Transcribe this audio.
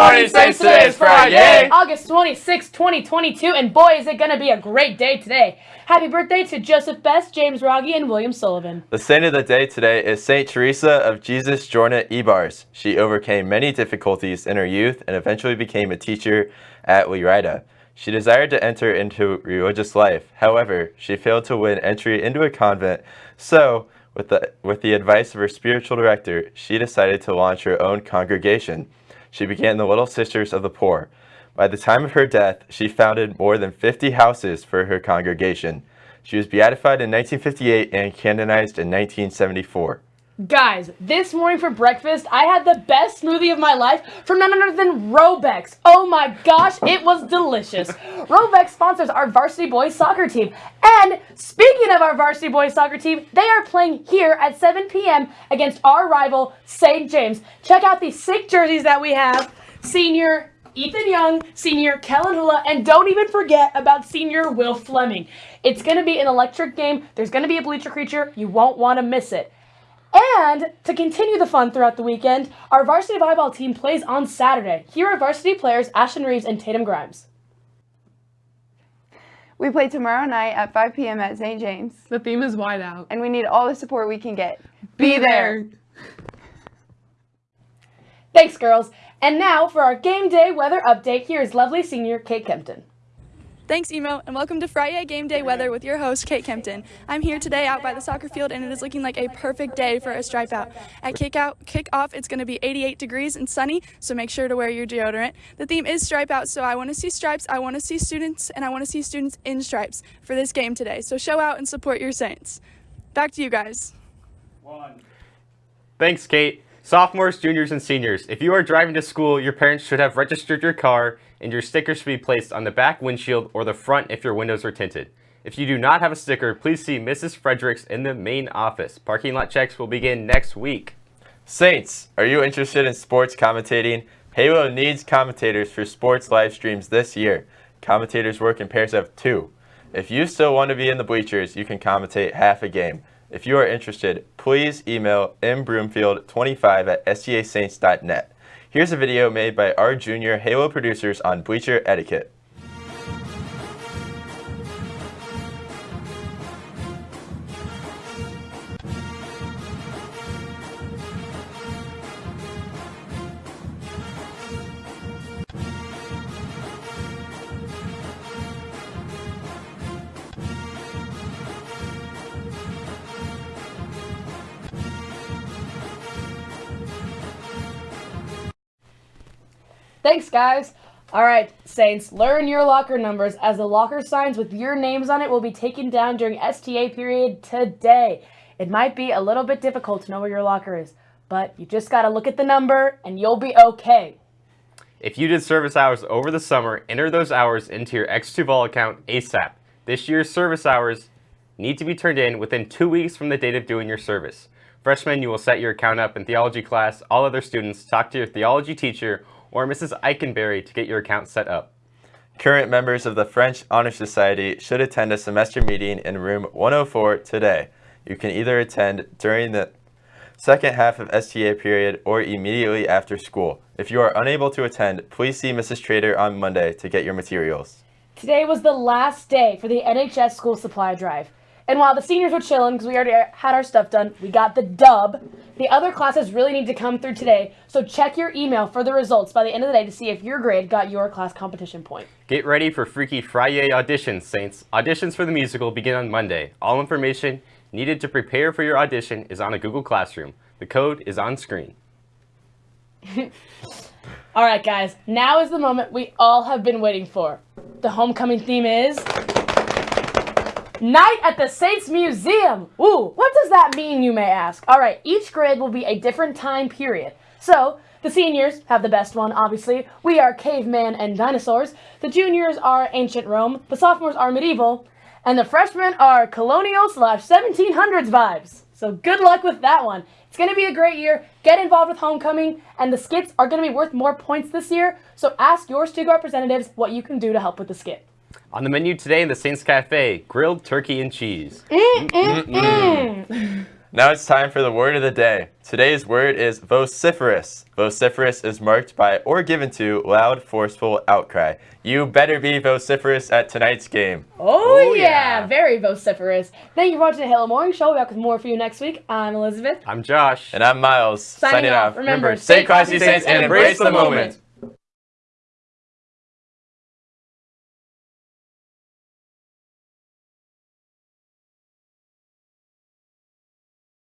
morning, Saints. Today is Friday. August 26, 2022, and boy, is it going to be a great day today. Happy birthday to Joseph Best, James Rogge, and William Sullivan. The saint of the day today is Saint Teresa of Jesus Jornet Ibars. She overcame many difficulties in her youth and eventually became a teacher at Lerida. She desired to enter into religious life. However, she failed to win entry into a convent, so with the, with the advice of her spiritual director, she decided to launch her own congregation. She began the Little Sisters of the Poor. By the time of her death, she founded more than 50 houses for her congregation. She was beatified in 1958 and canonized in 1974. Guys, this morning for breakfast, I had the best smoothie of my life from none other than Robeks. Oh my gosh, it was delicious. Robeks sponsors our varsity boys soccer team. And speaking of our varsity boys soccer team, they are playing here at 7 p.m. against our rival, St. James. Check out these sick jerseys that we have. Senior Ethan Young, senior Kellen Hula, and don't even forget about senior Will Fleming. It's going to be an electric game. There's going to be a bleacher creature. You won't want to miss it. And to continue the fun throughout the weekend, our varsity volleyball team plays on Saturday. Here are varsity players Ashton Reeves and Tatum Grimes. We play tomorrow night at 5 p.m. at St. James. The theme is wide out. And we need all the support we can get. Be, Be there. there. Thanks, girls. And now for our game day weather update, here is lovely senior Kate Kempton. Thanks, Emo, and welcome to Friday Game Day Weather with your host, Kate Kempton. I'm here today out by the soccer field, and it is looking like a perfect day for a stripe out. At kick out, kick off, it's going to be 88 degrees and sunny, so make sure to wear your deodorant. The theme is stripe out, so I want to see stripes, I want to see students, and I want to see students in stripes for this game today. So show out and support your Saints. Back to you guys. One. Thanks, Kate. Sophomores, juniors, and seniors, if you are driving to school, your parents should have registered your car and your sticker should be placed on the back windshield or the front if your windows are tinted. If you do not have a sticker, please see Mrs. Fredericks in the main office. Parking lot checks will begin next week. Saints, are you interested in sports commentating? Halo needs commentators for sports live streams this year. Commentators work in pairs of two. If you still want to be in the bleachers, you can commentate half a game. If you are interested, please email mbroomfield25 at stasaints.net. Here's a video made by our junior Halo producers on bleacher etiquette. Thanks, guys. All right, Saints, learn your locker numbers as the locker signs with your names on it will be taken down during STA period today. It might be a little bit difficult to know where your locker is, but you just got to look at the number and you'll be okay. If you did service hours over the summer, enter those hours into your X2 Vol account ASAP. This year's service hours need to be turned in within two weeks from the date of doing your service. Freshmen, you will set your account up in theology class. All other students, talk to your theology teacher or Mrs. Eikenberry to get your account set up. Current members of the French Honor Society should attend a semester meeting in room 104 today. You can either attend during the second half of STA period or immediately after school. If you are unable to attend, please see Mrs. Trader on Monday to get your materials. Today was the last day for the NHS school supply drive. And while the seniors were chilling because we already had our stuff done, we got the dub. The other classes really need to come through today, so check your email for the results by the end of the day to see if your grade got your class competition point. Get ready for Freaky Friday auditions, Saints. Auditions for the musical begin on Monday. All information needed to prepare for your audition is on a Google Classroom. The code is on screen. all right, guys, now is the moment we all have been waiting for. The homecoming theme is... Night at the Saints Museum. Ooh, what does that mean, you may ask? All right, each grade will be a different time period. So, the seniors have the best one, obviously. We are caveman and dinosaurs. The juniors are ancient Rome. The sophomores are medieval. And the freshmen are colonial slash 1700s vibes. So good luck with that one. It's going to be a great year. Get involved with homecoming, and the skits are going to be worth more points this year. So ask your student representatives what you can do to help with the skit. On the menu today in the Saints Cafe, grilled turkey and cheese. Mm, mm, mm. Now it's time for the word of the day. Today's word is vociferous. Vociferous is marked by or given to loud, forceful outcry. You better be vociferous at tonight's game. Oh, Oh, yeah. yeah. very vociferous. Thank you for watching the Halo Morning Show. We'll be back with more for you next week. I'm Elizabeth. I'm Josh. And I'm Miles. Signing off. Remember, stay classy, Saints, and embrace the moment.